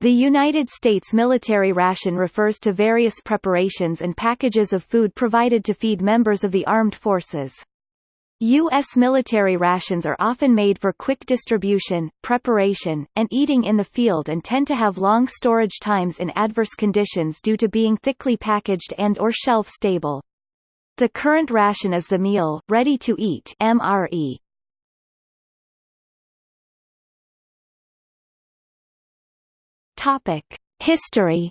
The United States military ration refers to various preparations and packages of food provided to feed members of the armed forces. U.S. military rations are often made for quick distribution, preparation, and eating in the field and tend to have long storage times in adverse conditions due to being thickly packaged and or shelf-stable. The current ration is the meal, ready to eat MRE. Topic: History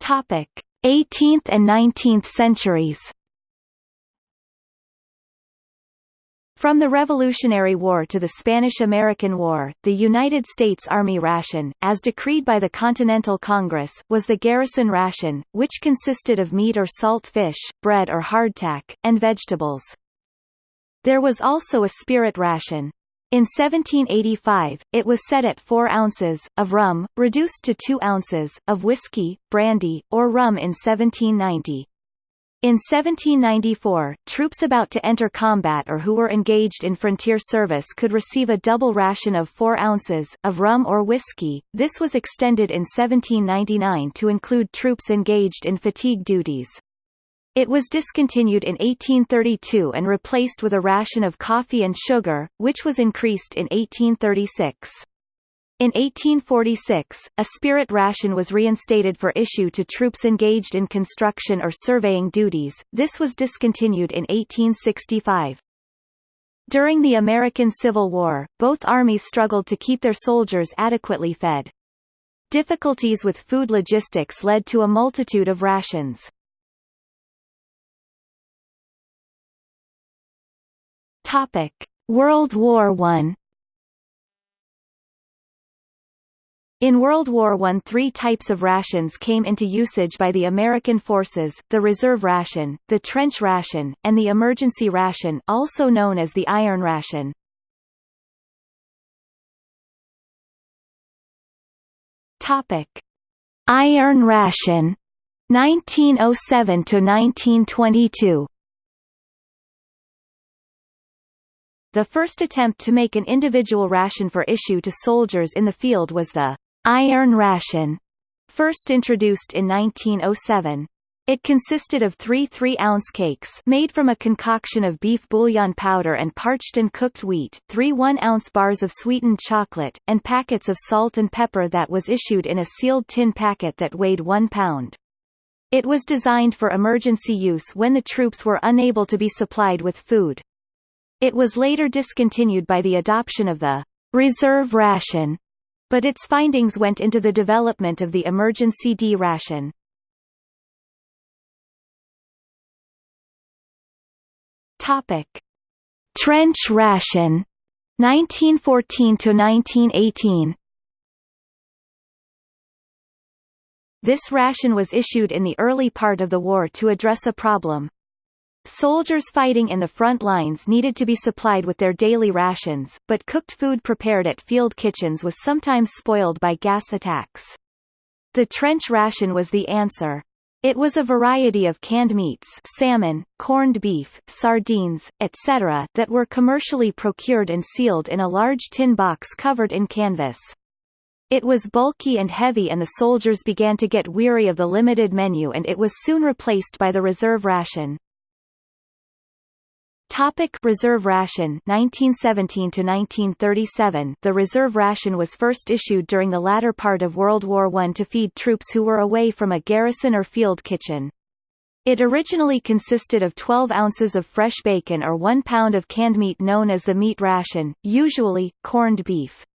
Topic: 18th and 19th centuries. From the Revolutionary War to the Spanish–American War, the United States Army ration, as decreed by the Continental Congress, was the garrison ration, which consisted of meat or salt fish, bread or hardtack, and vegetables. There was also a spirit ration, in 1785, it was set at 4 ounces, of rum, reduced to 2 ounces, of whiskey, brandy, or rum in 1790. In 1794, troops about to enter combat or who were engaged in frontier service could receive a double ration of 4 ounces, of rum or whiskey. This was extended in 1799 to include troops engaged in fatigue duties. It was discontinued in 1832 and replaced with a ration of coffee and sugar, which was increased in 1836. In 1846, a spirit ration was reinstated for issue to troops engaged in construction or surveying duties, this was discontinued in 1865. During the American Civil War, both armies struggled to keep their soldiers adequately fed. Difficulties with food logistics led to a multitude of rations. Topic: World War I. In World War I three types of rations came into usage by the American forces, the reserve ration, the trench ration, and the emergency ration also known as the iron ration. Iron ration 1907 to 1922 The first attempt to make an individual ration for issue to soldiers in the field was the iron ration, first introduced in 1907. It consisted of three 3-ounce cakes made from a concoction of beef bouillon powder and parched and cooked wheat, three 1-ounce bars of sweetened chocolate, and packets of salt and pepper that was issued in a sealed tin packet that weighed one pound. It was designed for emergency use when the troops were unable to be supplied with food. It was later discontinued by the adoption of the reserve ration, but its findings went into the development of the emergency D ration. Topic: Trench ration 1914 to 1918 This ration was issued in the early part of the war to address a problem, Soldiers fighting in the front lines needed to be supplied with their daily rations, but cooked food prepared at field kitchens was sometimes spoiled by gas attacks. The trench ration was the answer. It was a variety of canned meats salmon, corned beef, sardines, etc. that were commercially procured and sealed in a large tin box covered in canvas. It was bulky and heavy and the soldiers began to get weary of the limited menu and it was soon replaced by the reserve ration. Topic reserve ration 1917 to 1937 The reserve ration was first issued during the latter part of World War I to feed troops who were away from a garrison or field kitchen. It originally consisted of 12 ounces of fresh bacon or 1 pound of canned meat known as the meat ration, usually, corned beef.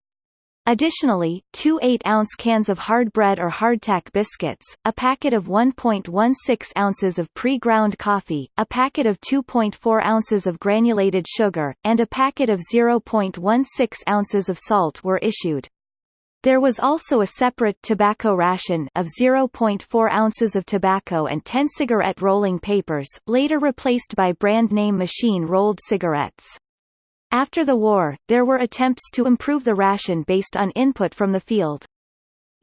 Additionally, two 8-ounce cans of hard bread or hardtack biscuits, a packet of 1.16 ounces of pre-ground coffee, a packet of 2.4 ounces of granulated sugar, and a packet of 0.16 ounces of salt were issued. There was also a separate tobacco ration of 0.4 ounces of tobacco and 10 cigarette rolling papers, later replaced by brand name machine-rolled cigarettes. After the war, there were attempts to improve the ration based on input from the field.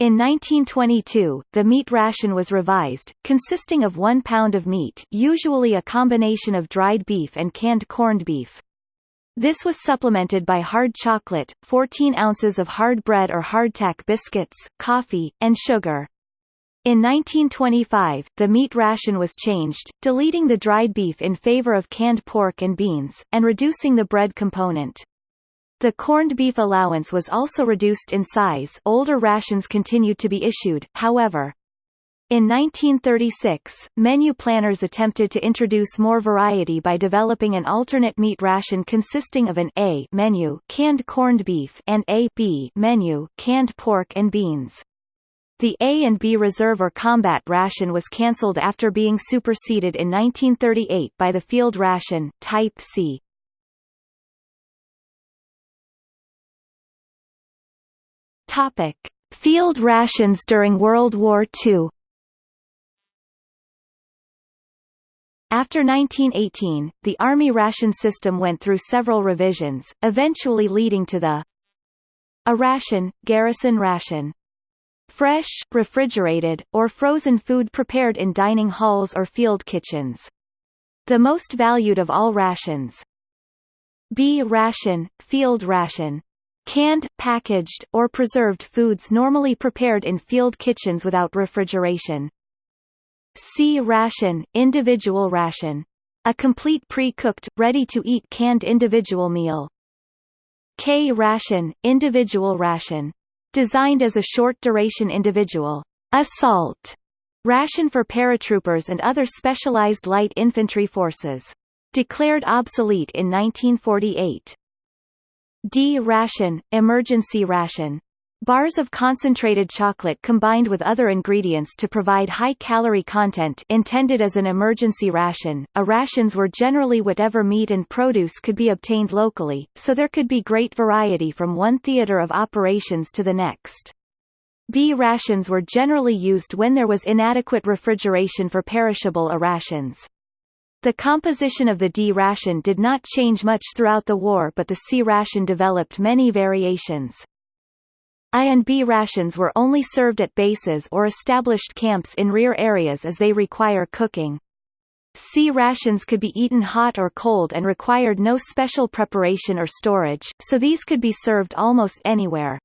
In 1922, the meat ration was revised, consisting of one pound of meat usually a combination of dried beef and canned corned beef. This was supplemented by hard chocolate, 14 ounces of hard bread or hardtack biscuits, coffee, and sugar. In 1925, the meat ration was changed, deleting the dried beef in favor of canned pork and beans, and reducing the bread component. The corned beef allowance was also reduced in size older rations continued to be issued, however. In 1936, menu planners attempted to introduce more variety by developing an alternate meat ration consisting of an A menu canned corned beef and a B menu canned pork and beans. The A and B reserve or combat ration was cancelled after being superseded in 1938 by the field ration, Type C. Topic: Field rations during World War II. After 1918, the Army ration system went through several revisions, eventually leading to the A ration, garrison ration. Fresh, refrigerated, or frozen food prepared in dining halls or field kitchens. The most valued of all rations. B ration, field ration. Canned, packaged, or preserved foods normally prepared in field kitchens without refrigeration. C ration, individual ration. A complete pre-cooked, ready-to-eat canned individual meal. K ration, individual ration. Designed as a short-duration individual assault ration for paratroopers and other specialized light infantry forces. Declared obsolete in 1948. D ration, emergency ration. Bars of concentrated chocolate combined with other ingredients to provide high-calorie content intended as an emergency ration. A rations were generally whatever meat and produce could be obtained locally, so there could be great variety from one theater of operations to the next. B rations were generally used when there was inadequate refrigeration for perishable A rations. The composition of the D ration did not change much throughout the war but the C ration developed many variations. I and B rations were only served at bases or established camps in rear areas as they require cooking. C rations could be eaten hot or cold and required no special preparation or storage, so these could be served almost anywhere.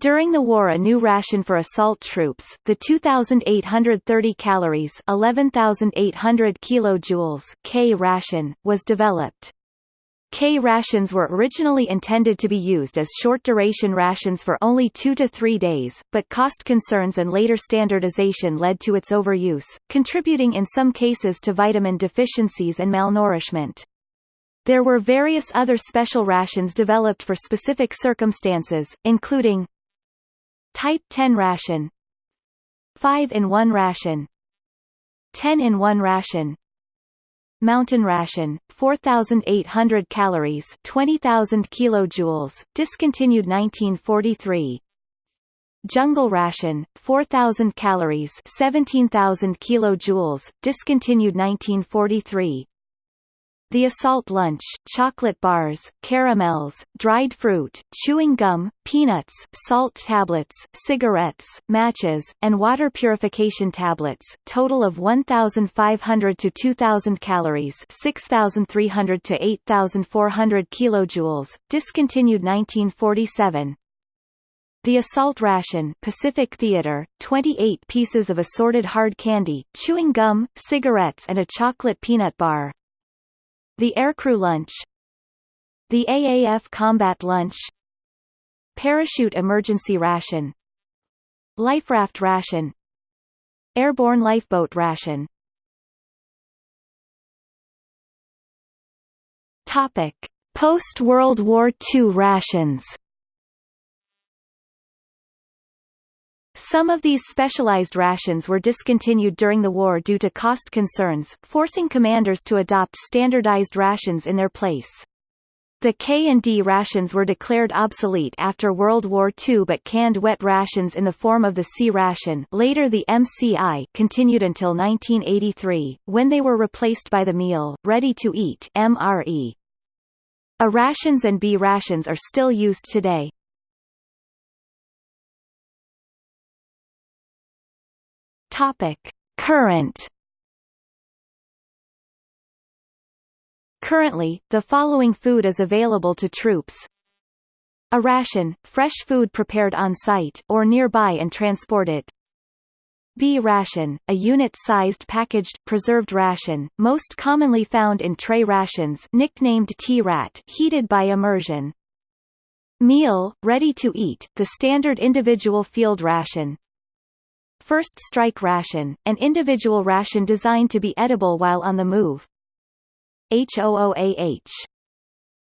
During the war a new ration for assault troops, the 2,830 calories 11,800 kilojoules K ration, was developed. K rations were originally intended to be used as short-duration rations for only two to three days, but cost concerns and later standardization led to its overuse, contributing in some cases to vitamin deficiencies and malnourishment. There were various other special rations developed for specific circumstances, including Type 10 ration 5-in-1 ration 10-in-1 ration Mountain ration, 4,800 calories 20,000 kilojoules, discontinued 1943 Jungle ration, 4,000 calories 17,000 kilojoules, discontinued 1943 the assault lunch, chocolate bars, caramels, dried fruit, chewing gum, peanuts, salt tablets, cigarettes, matches, and water purification tablets total of 1,500 to 2,000 calories 6,300 to 8,400 kilojoules, discontinued 1947, the Assault Ration Pacific Theater, 28 pieces of assorted hard candy, chewing gum, cigarettes and a chocolate peanut bar. The Aircrew Lunch. The AAF Combat Lunch. Parachute Emergency Ration. Life Raft Ration. Airborne Lifeboat Ration. Topic. Post-World War II rations Some of these specialized rations were discontinued during the war due to cost concerns, forcing commanders to adopt standardized rations in their place. The K and D rations were declared obsolete after World War II but canned wet rations in the form of the C ration later the MCI continued until 1983, when they were replaced by the meal, ready-to-eat. A rations and B rations are still used today. Topic: Current Currently, the following food is available to troops. A ration, fresh food prepared on site or nearby and transported. B ration, a unit-sized packaged, preserved ration, most commonly found in tray rations nicknamed T-rat heated by immersion. Meal, ready to eat, the standard individual field ration. First strike ration, an individual ration designed to be edible while on the move. HOOAH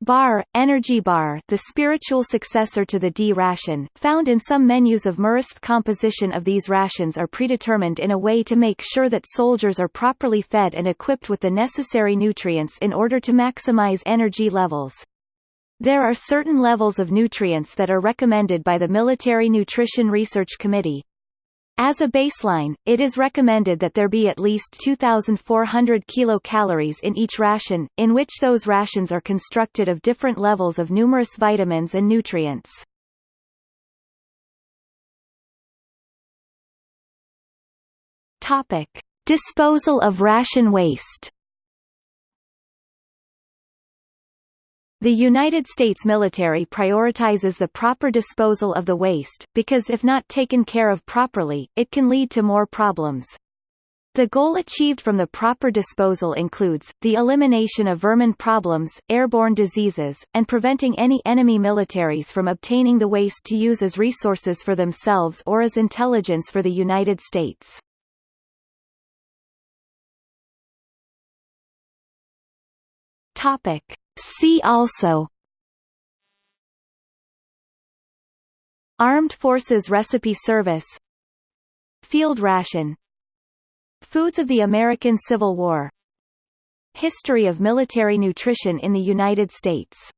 Bar, Energy Bar the spiritual successor to the D ration, found in some menus of MREs composition of these rations are predetermined in a way to make sure that soldiers are properly fed and equipped with the necessary nutrients in order to maximize energy levels. There are certain levels of nutrients that are recommended by the Military Nutrition Research Committee, as a baseline, it is recommended that there be at least 2,400 kilocalories in each ration, in which those rations are constructed of different levels of numerous vitamins and nutrients. Topic. Disposal of ration waste The United States military prioritizes the proper disposal of the waste, because if not taken care of properly, it can lead to more problems. The goal achieved from the proper disposal includes, the elimination of vermin problems, airborne diseases, and preventing any enemy militaries from obtaining the waste to use as resources for themselves or as intelligence for the United States. Topic. See also. Armed Forces Recipe Service. Field ration. Foods of the American Civil War. History of military nutrition in the United States.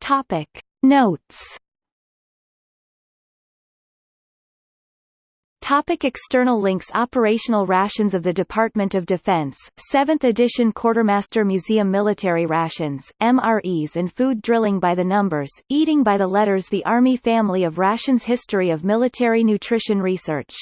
Topic. Notes Topic external links Operational Rations of the Department of Defense, 7th edition Quartermaster Museum Military Rations, MREs and Food Drilling by the Numbers, Eating by the Letters The Army Family of Rations History of Military Nutrition Research